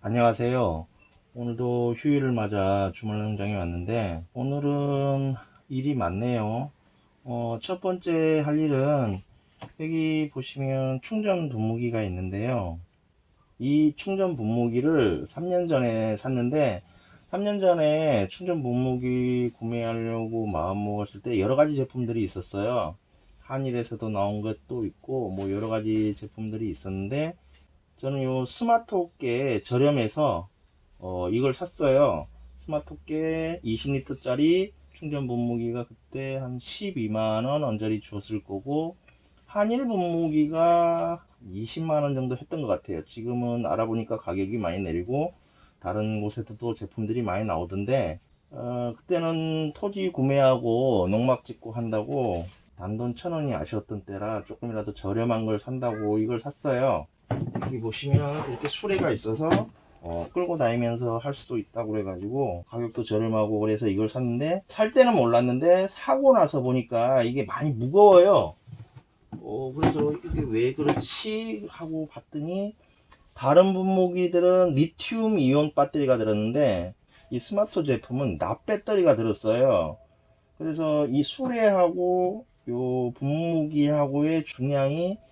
안녕하세요. 오늘도 휴일을 맞아 주말 농장에 왔는데 오늘은 일이 많네요. 어, 첫 번째 할 일은 여기 보시면 충전 분무기가 있는데요. 이 충전 분무기를 3년 전에 샀는데 3년 전에 충전 분무기 구매하려고 마음 먹었을 때 여러 가지 제품들이 있었어요. 한일에서도 나온 것도 있고 뭐 여러 가지 제품들이 있었는데 저는 요 스마트호께 저렴해서 어, 이걸 샀어요. 스마트호께 20리터 짜리 충전 분무기가 그때 한 12만원 언저리 줬을 거고 한일 분무기가 20만원 정도 했던 것 같아요. 지금은 알아보니까 가격이 많이 내리고 다른 곳에서도 제품들이 많이 나오던데 어, 그때는 토지 구매하고 농막 짓고 한다고 단돈 천 원이 아쉬웠던 때라 조금이라도 저렴한 걸 산다고 이걸 샀어요. 여기 보시면 이렇게 수레가 있어서 어, 끌고 다니면서 할 수도 있다고 그래가지고 가격도 저렴하고 그래서 이걸 샀는데 살 때는 몰랐는데 사고 나서 보니까 이게 많이 무거워요. 어, 그래서 이게 왜 그렇지 하고 봤더니 다른 분무기들은 리튬 이온 배터리가 들었는데 이 스마트 제품은 납 배터리가 들었어요. 그래서 이 수레하고 요 분무기하고의 중량이 어,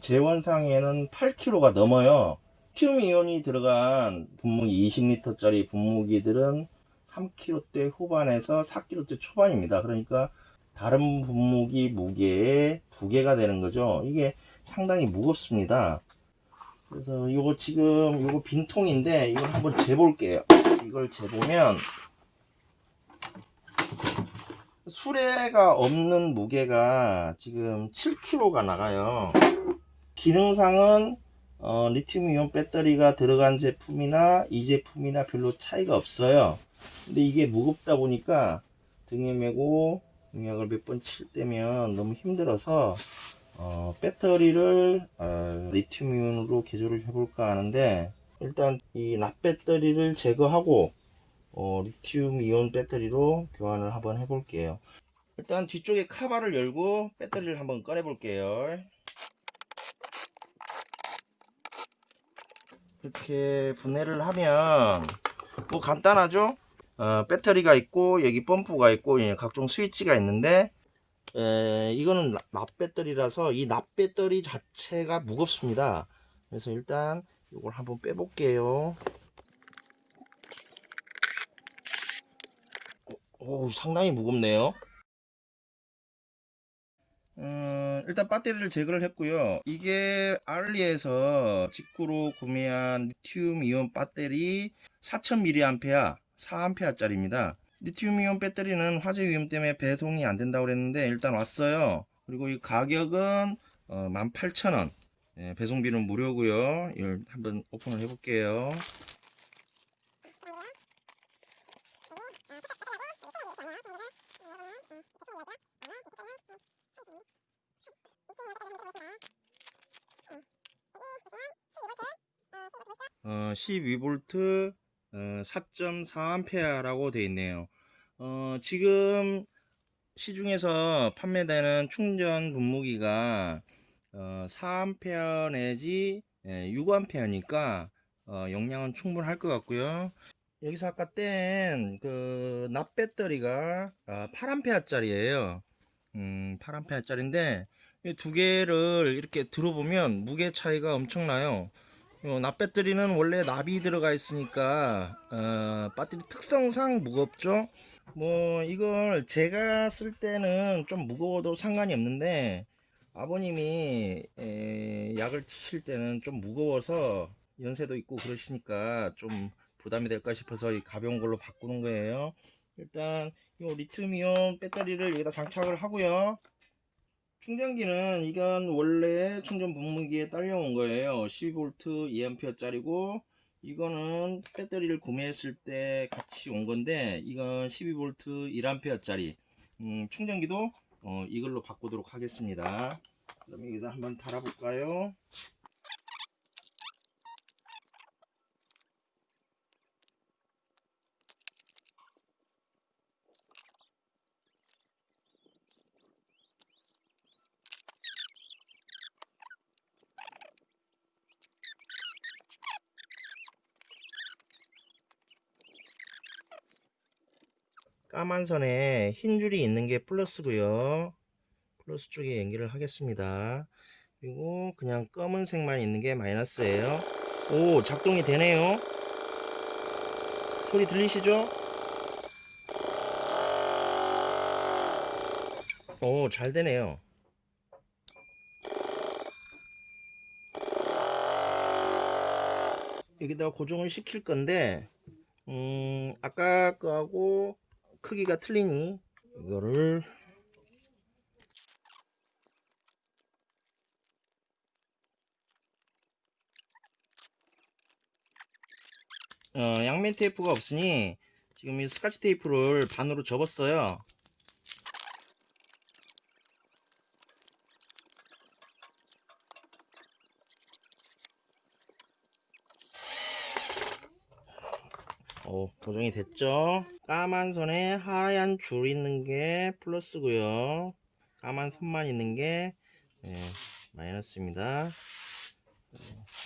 재원상에는 8kg가 넘어요. 리튬 이온이 들어간 분무기 20리터짜리 분무기들은 3kg대 후반에서 4kg대 초반입니다. 그러니까 다른 분무기 무게의 두 개가 되는 거죠. 이게 상당히 무겁습니다. 그래서 이거 지금 이거 빈통인데 이걸 한번 재볼게요. 이걸 재보면 수레가 없는 무게가 지금 7kg가 나가요. 기능상은 어, 리튬 이온 배터리가 들어간 제품이나 이 제품이나 별로 차이가 없어요. 근데 이게 무겁다 보니까 등에 메고 공약을 몇 번 칠 때면 너무 힘들어서 어, 배터리를 어, 리튬 이온으로 개조를 해볼까 하는데 일단 이 납배터리를 제거하고 어, 리튬 이온 배터리로 교환을 한번 해볼게요. 일단 뒤쪽에 카바를 열고 배터리를 한번 꺼내 볼게요. 이렇게 분해를 하면 뭐 간단하죠? 어, 배터리가 있고 여기 펌프가 있고 예, 각종 스위치가 있는데 에, 이거는 납 배터리라서 이 납 배터리 자체가 무겁습니다. 그래서 일단 이걸 한번 빼볼게요. 오, 상당히 무겁네요. 음, 일단 배터리를 제거를 했고요. 이게 알리에서 직구로 구매한 리튬 이온 배터리 4000mAh 4A 짜리입니다. 리튬 이온 배터리는 화재 위험 때문에 배송이 안 된다고 그랬는데 일단 왔어요. 그리고 이 가격은 어, 18,000원. 예, 배송비는 무료고요. 이걸 한번 오픈을 해 볼게요. 어, 12V 어, 4.4A라고 되어 있네요. 어, 지금 시중에서 판매되는 충전 분무기가 어, 4A 내지 예, 6A니까 어, 용량은 충분할 것 같고요. 여기서 아까 뗀 그 납배터리가 어, 8A 짜리예요. 음, 8A 짜리인데 이두 개를 이렇게 들어보면 무게 차이가 엄청나요. 어, 납배터리는 원래 납이 들어가 있으니까 어, 배터리 특성상 무겁죠? 뭐 이걸 제가 쓸 때는 좀 무거워도 상관이 없는데 아버님이 에, 약을 치실 때는 좀 무거워서 연세도 있고 그러시니까 좀 부담이 될까 싶어서 이 가벼운 걸로 바꾸는 거예요. 일단 이 리튬이온 배터리를 여기다 장착을 하고요 충전기는 이건 원래 충전 분무기에 딸려온 거예요. 12V 2A 짜리고 이거는 배터리를 구매했을 때 같이 온 건데 이건 12V 1A 짜리. 음, 충전기도 어, 이걸로 바꾸도록 하겠습니다. 그럼 여기다 한번 달아 볼까요 까만 선에 흰 줄이 있는 게 플러스고요. 플러스 쪽에 연결을 하겠습니다. 그리고 그냥 검은색만 있는 게 마이너스예요. 오, 작동이 되네요. 소리 들리시죠? 오, 잘 되네요. 여기다가 고정을 시킬 건데, 음, 아까 거하고 크기가 틀리니, 이거를 어, 양면 테이프가 없으니 지금 이 스카치 테이프를 반으로 접었어요. 어, 고정이 됐죠? 까만 선에 하얀 줄 있는 게 플러스고요. 까만 선만 있는 게 네, 마이너스입니다.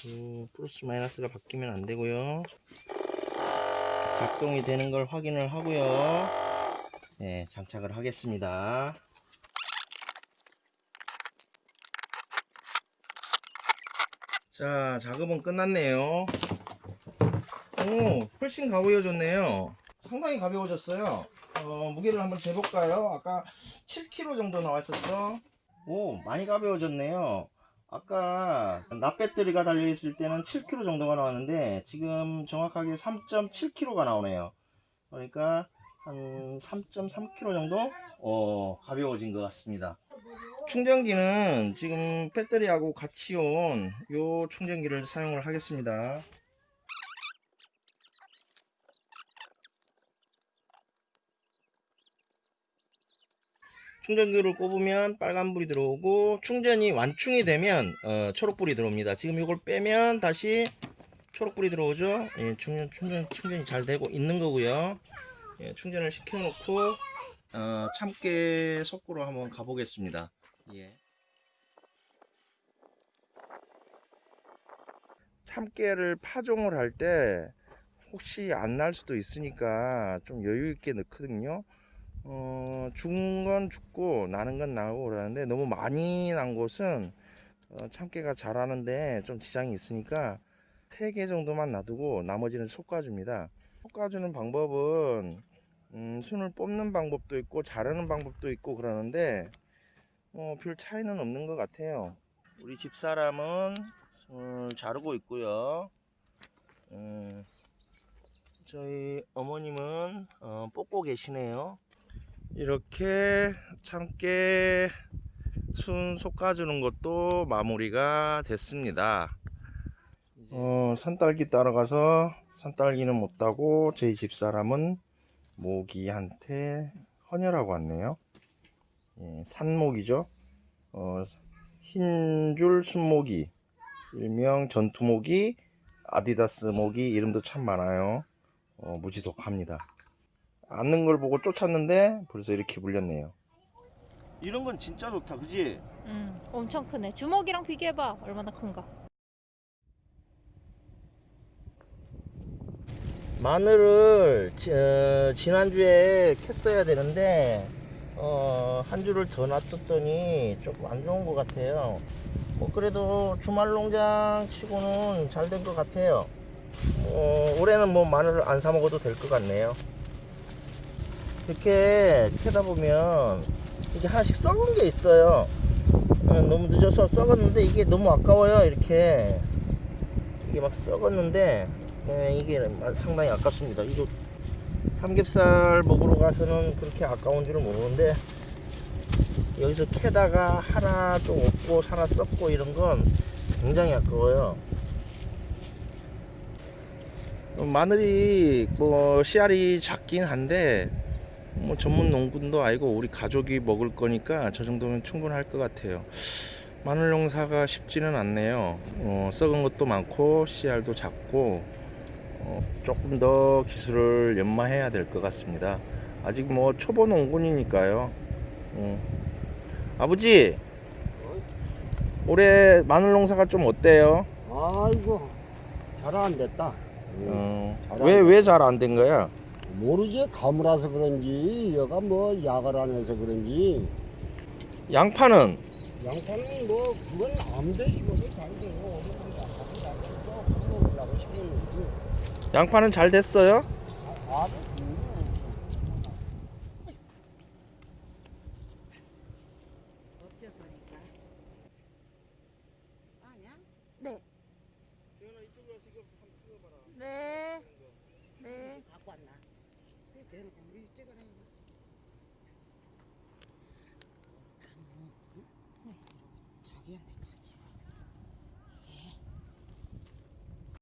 음, 플러스 마이너스가 바뀌면 안 되고요. 작동이 되는 걸 확인을 하고요. 네, 장착을 하겠습니다. 자, 작업은 끝났네요. 오, 훨씬 가벼워졌네요. 상당히 가벼워졌어요. 어, 무게를 한번 재볼까요? 아까 7kg 정도 나왔었어. 오, 많이 가벼워졌네요. 아까 납배터리가 달려있을 때는 7kg 정도가 나왔는데 지금 정확하게 3.7kg가 나오네요. 그러니까 한 3.3kg 정도 어, 가벼워진 것 같습니다. 충전기는 지금 배터리하고 같이 온 요 충전기를 사용을 하겠습니다. 충전기를 꼽으면 빨간불이 들어오고 충전이 완충이 되면 어, 초록불이 들어옵니다. 지금 이걸 빼면 다시 초록불이 들어오죠? 예, 충전, 충전, 충전이 잘 되고 있는 거고요. 예, 충전을 시켜 놓고 어, 참깨 속구로 한번 가보겠습니다. 예. 참깨를 파종을 할 때 혹시 안 날 수도 있으니까 좀 여유 있게 넣거든요 어, 죽은 건 죽고 나는 건 나고 그러는데 너무 많이 난 곳은 어, 참깨가 자라는데 좀 지장이 있으니까 3개 정도만 놔두고 나머지는 솎아줍니다. 솎아주는 방법은 음, 순을 뽑는 방법도 있고 자르는 방법도 있고 그러는데 뭐별 차이는 없는 것 같아요. 우리 집사람은 순을 자르고 있고요. 음, 저희 어머님은 어, 뽑고 계시네요 이렇게 참깨 순 솎아주는 것도 마무리가 됐습니다. 어, 산딸기 따라가서 산딸기는 못 따고 저희 집사람은 모기한테 헌혈하고 왔네요. 예, 산모기죠. 어, 흰줄 순모기, 일명 전투모기, 아디다스 모기 이름도 참 많아요. 어, 무지독합니다. 앉는 걸 보고 쫓았는데 벌써 이렇게 물렸네요. 이런 건 진짜 좋다, 그지? 응, 엄청 크네. 주먹이랑 비교해봐. 얼마나 큰가. 마늘을 지, 어, 지난주에 캤어야 되는데 어, 한 줄을 더 놔뒀더니 조금 안 좋은 것 같아요. 뭐 그래도 주말 농장 치고는 잘 된 것 같아요. 어, 올해는 뭐 마늘을 안 사 먹어도 될 것 같네요. 이렇게 캐다 보면 이게 하나씩 썩은 게 있어요. 어, 너무 늦어서 썩었는데 이게 너무 아까워요. 이렇게 이게 막 썩었는데 예, 이게 상당히 아깝습니다. 이거 삼겹살 먹으러 가서는 그렇게 아까운 줄은 모르는데 여기서 캐다가 하나 좀 없고 하나 썩고 이런 건 굉장히 아까워요. 마늘이 뭐 씨알이 작긴 한데 뭐 전문 농군도 아니고 우리 가족이 먹을 거니까 저 정도면 충분할 것 같아요. 마늘 농사가 쉽지는 않네요. 어, 썩은 것도 많고 씨알도 작고 어, 조금 더 기술을 연마해야 될 것 같습니다. 아직 뭐 초보 농군이니까요. 어. 아버지 올해 마늘 농사가 좀 어때요? 아이고 잘 안 됐다. 어, 잘하네. 왜왜 잘 안 된 거야? 모르지? 가물어서 그런지 여가 뭐 약을 안 해서 그런지. 양파는? 양파는 뭐 그건 아무데 이거도 잘 돼요. 어느 정도 약하고 약해서 먹으려고 싶었는지. 양파는 잘 됐어요? 아, 아주. 네. 갖고 왔나? 쎄 대놓고 이 찍어라 이